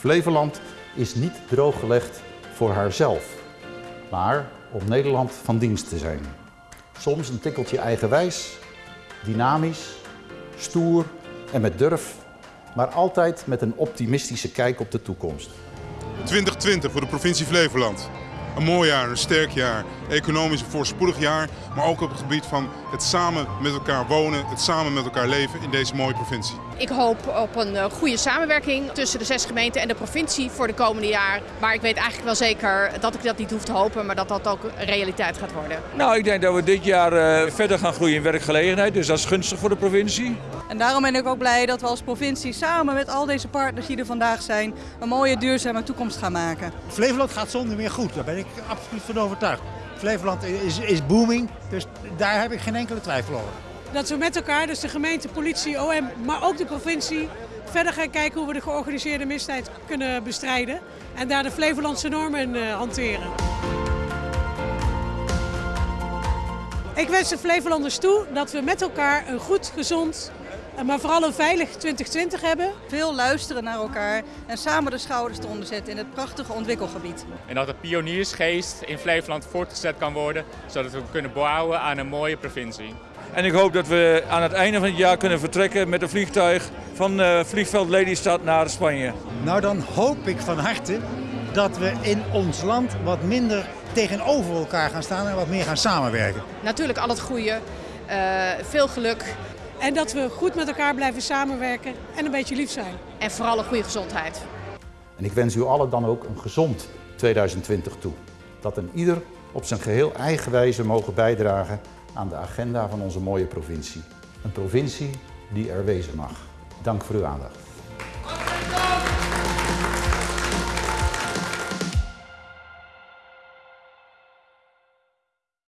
Flevoland is niet drooggelegd voor haarzelf, maar om Nederland van dienst te zijn. Soms een tikkeltje eigenwijs, dynamisch, stoer en met durf, maar altijd met een optimistische kijk op de toekomst. 2020 voor de provincie Flevoland. Een mooi jaar, een sterk jaar, economisch een voorspoedig jaar, maar ook op het gebied van het samen met elkaar wonen, het samen met elkaar leven in deze mooie provincie. Ik hoop op een eh, goede samenwerking tussen de zes gemeenten en de provincie voor de komende jaar. Maar ik weet eigenlijk wel zeker dat ik dat niet hoef te hopen, maar dat dat ook realiteit gaat worden. Nou, ik denk dat we dit jaar uh, verder gaan groeien in werkgelegenheid, dus dat is gunstig voor de provincie. En daarom ben ik ook blij dat we als provincie samen met al deze partners die er vandaag zijn, een mooie duurzame toekomst gaan maken. Flevoland gaat zonder meer goed, daar ben ik absoluut van overtuigd. Flevoland is, is booming, dus daar heb ik geen enkele twijfel over. Dat we met elkaar, dus de gemeente, politie, OM, maar ook de provincie, verder gaan kijken hoe we de georganiseerde misdaad kunnen bestrijden. En daar de Flevolandse normen uh, hanteren. Ik wens de Flevolanders toe dat we met elkaar een goed, gezond, maar vooral een veilig 2020 hebben. Veel luisteren naar elkaar en samen de schouders eronder zetten in het prachtige ontwikkelgebied. En dat de pioniersgeest in Flevoland voortgezet kan worden, zodat we kunnen bouwen aan een mooie provincie. En ik hoop dat we aan het einde van het jaar kunnen vertrekken met een vliegtuig van uh, vliegveld Lelystad naar Spanje. Nou, dan hoop ik van harte dat we in ons land wat minder tegenover elkaar gaan staan en wat meer gaan samenwerken. Natuurlijk al het goede, uh, veel geluk. En dat we goed met elkaar blijven samenwerken en een beetje lief zijn. En vooral een goede gezondheid. En ik wens u allen dan ook een gezond 2020 toe. Dat een ieder op zijn geheel eigen wijze mogen bijdragen aan de agenda van onze mooie provincie. Een provincie die er wezen mag. Dank voor uw aandacht.